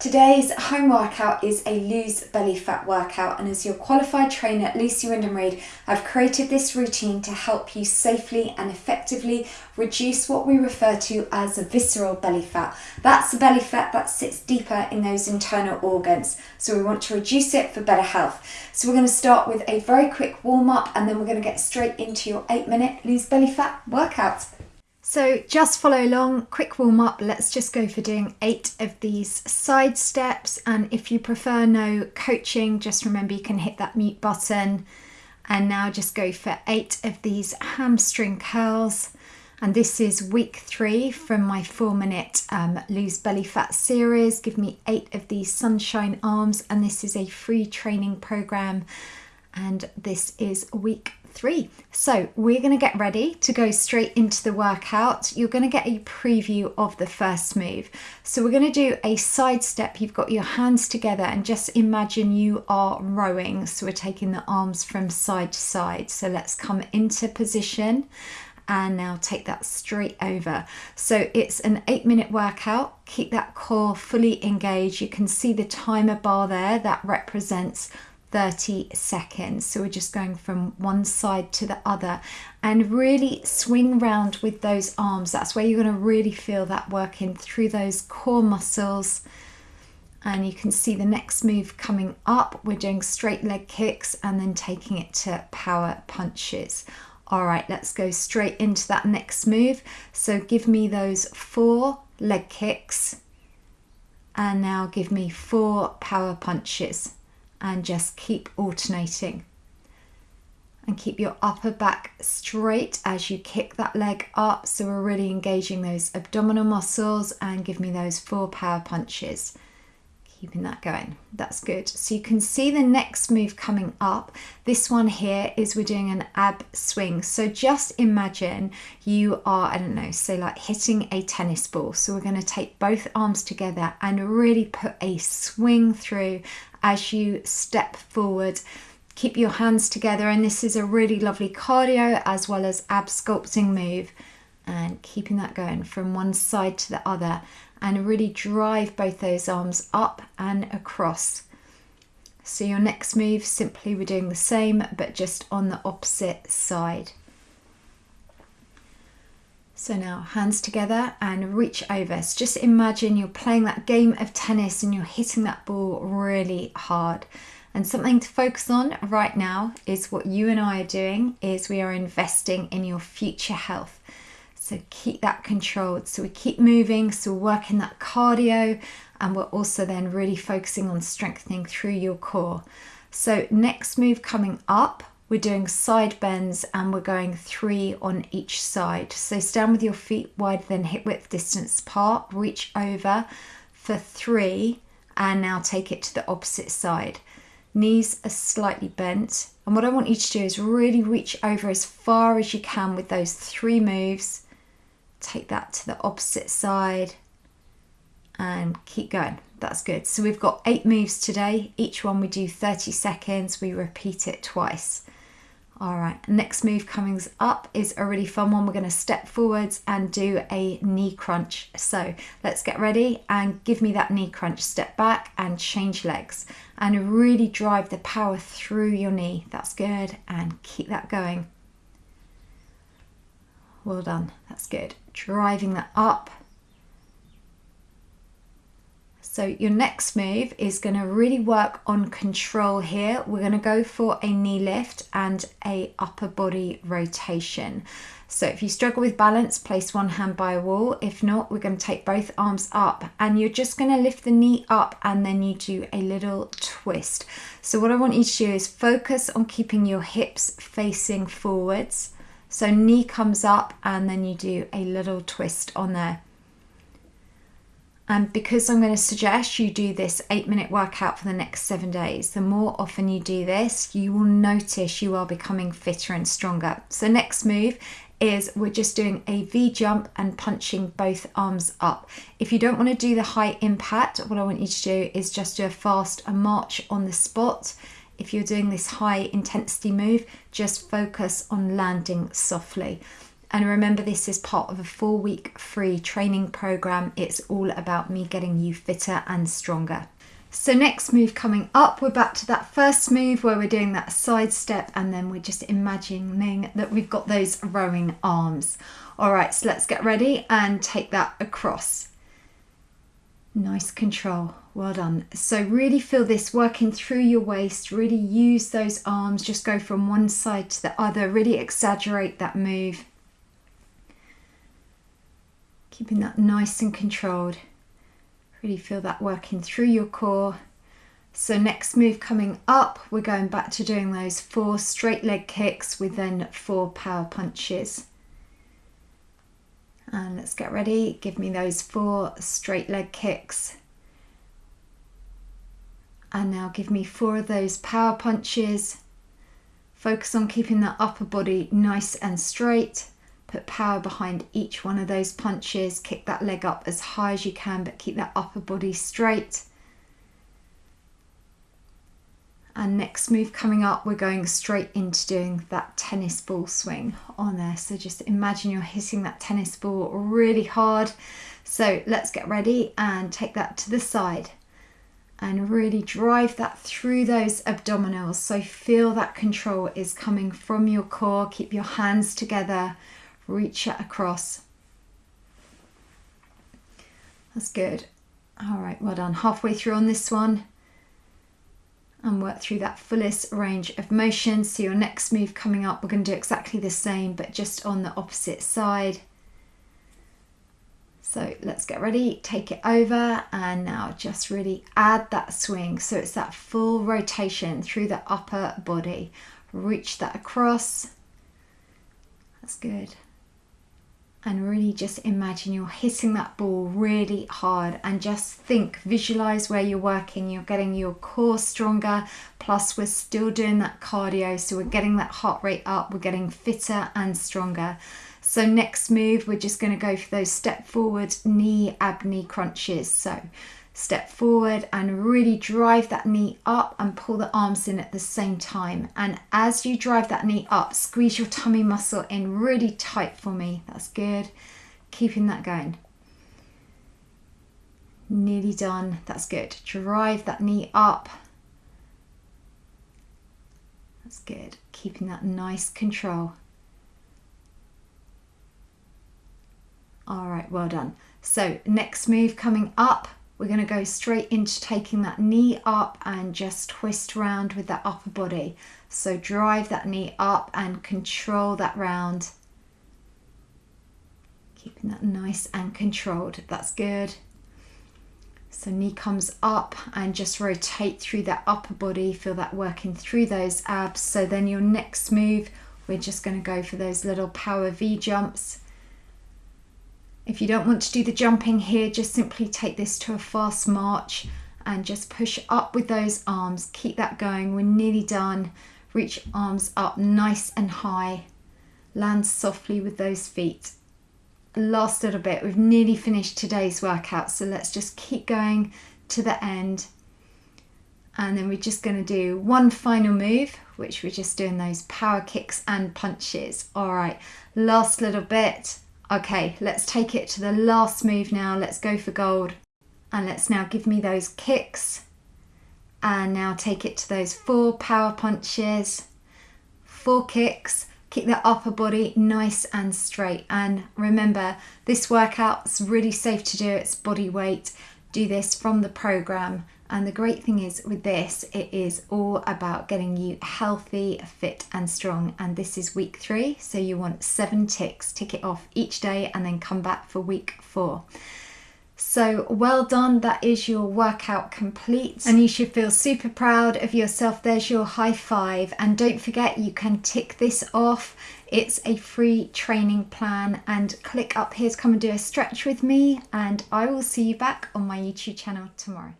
Today's home workout is a lose belly fat workout, and as your qualified trainer, Lucy Wyndham Read, I've created this routine to help you safely and effectively reduce what we refer to as a visceral belly fat. That's the belly fat that sits deeper in those internal organs, so we want to reduce it for better health. So, we're going to start with a very quick warm up, and then we're going to get straight into your eight minute lose belly fat workout. So just follow along, quick warm up. Let's just go for doing eight of these side steps. And if you prefer no coaching, just remember you can hit that mute button. And now just go for eight of these hamstring curls. And this is week three from my four minute um, lose belly fat series. Give me eight of these sunshine arms. And this is a free training program. And this is week three. So we're going to get ready to go straight into the workout. You're going to get a preview of the first move. So we're going to do a side step. You've got your hands together and just imagine you are rowing. So we're taking the arms from side to side. So let's come into position and now take that straight over. So it's an eight minute workout. Keep that core fully engaged. You can see the timer bar there that represents 30 seconds. So we're just going from one side to the other and really swing round with those arms. That's where you're going to really feel that working through those core muscles. And you can see the next move coming up. We're doing straight leg kicks and then taking it to power punches. All right, let's go straight into that next move. So give me those four leg kicks and now give me four power punches and just keep alternating. And keep your upper back straight as you kick that leg up. So we're really engaging those abdominal muscles and give me those four power punches. Keeping that going. That's good. So you can see the next move coming up. This one here is we're doing an ab swing. So just imagine you are, I don't know, say like hitting a tennis ball. So we're going to take both arms together and really put a swing through as you step forward. Keep your hands together, and this is a really lovely cardio as well as ab sculpting move. And keeping that going from one side to the other, and really drive both those arms up and across. So, your next move, simply we're doing the same but just on the opposite side. So now hands together and reach over. So just imagine you're playing that game of tennis and you're hitting that ball really hard. And something to focus on right now is what you and I are doing is we are investing in your future health. So keep that controlled. So we keep moving, so we're working that cardio and we're also then really focusing on strengthening through your core. So next move coming up we're doing side bends and we're going three on each side. So stand with your feet wider than hip width distance apart, reach over for three, and now take it to the opposite side. Knees are slightly bent. And what I want you to do is really reach over as far as you can with those three moves. Take that to the opposite side and keep going. That's good. So we've got eight moves today. Each one we do 30 seconds. We repeat it twice. All right, next move coming up is a really fun one. We're going to step forwards and do a knee crunch. So let's get ready and give me that knee crunch. Step back and change legs and really drive the power through your knee. That's good and keep that going. Well done, that's good. Driving that up so your next move is going to really work on control here. We're going to go for a knee lift and a upper body rotation. So if you struggle with balance, place one hand by a wall. If not, we're going to take both arms up and you're just going to lift the knee up and then you do a little twist. So what I want you to do is focus on keeping your hips facing forwards. So knee comes up and then you do a little twist on there. And because I'm going to suggest you do this eight minute workout for the next seven days, the more often you do this, you will notice you are becoming fitter and stronger. So, next move is we're just doing a V jump and punching both arms up. If you don't want to do the high impact, what I want you to do is just do a fast a march on the spot. If you're doing this high intensity move, just focus on landing softly. And remember, this is part of a four week free training program. It's all about me getting you fitter and stronger. So next move coming up, we're back to that first move where we're doing that side step and then we're just imagining that we've got those rowing arms. All right, so let's get ready and take that across. Nice control, well done. So really feel this working through your waist, really use those arms, just go from one side to the other, really exaggerate that move. Keeping that nice and controlled. Really feel that working through your core. So next move coming up, we're going back to doing those four straight leg kicks with then four power punches. And let's get ready. Give me those four straight leg kicks. And now give me four of those power punches. Focus on keeping that upper body nice and straight. Put power behind each one of those punches. Kick that leg up as high as you can, but keep that upper body straight. And next move coming up, we're going straight into doing that tennis ball swing on there. So just imagine you're hitting that tennis ball really hard. So let's get ready and take that to the side and really drive that through those abdominals. So feel that control is coming from your core. Keep your hands together reach it across. That's good. All right, well done. Halfway through on this one and work through that fullest range of motion. So your next move coming up, we're going to do exactly the same, but just on the opposite side. So let's get ready, take it over and now just really add that swing. So it's that full rotation through the upper body. Reach that across. That's good and really just imagine you're hitting that ball really hard and just think visualize where you're working. You're getting your core stronger plus we're still doing that cardio so we're getting that heart rate up we're getting fitter and stronger. So next move we're just going to go for those step forward knee ab knee crunches. So step forward and really drive that knee up and pull the arms in at the same time. And as you drive that knee up, squeeze your tummy muscle in really tight for me. That's good. Keeping that going. Nearly done. That's good. Drive that knee up. That's good. Keeping that nice control. All right, well done. So next move coming up, we're going to go straight into taking that knee up and just twist around with that upper body. So drive that knee up and control that round. Keeping that nice and controlled. That's good. So knee comes up and just rotate through that upper body. Feel that working through those abs. So then your next move, we're just going to go for those little power V jumps. If you don't want to do the jumping here, just simply take this to a fast march and just push up with those arms. Keep that going. We're nearly done. Reach arms up nice and high. Land softly with those feet. Last little bit. We've nearly finished today's workout. So let's just keep going to the end. And then we're just going to do one final move, which we're just doing those power kicks and punches. All right, last little bit. Okay, let's take it to the last move now. Let's go for gold. And let's now give me those kicks. And now take it to those four power punches. Four kicks. Keep the upper body nice and straight. And remember, this workout's really safe to do. It's body weight. Do this from the program and the great thing is with this, it is all about getting you healthy, fit, and strong. And this is week three, so you want seven ticks, tick it off each day, and then come back for week four. So well done, that is your workout complete and you should feel super proud of yourself. There's your high five and don't forget you can tick this off. It's a free training plan and click up here to come and do a stretch with me and I will see you back on my YouTube channel tomorrow.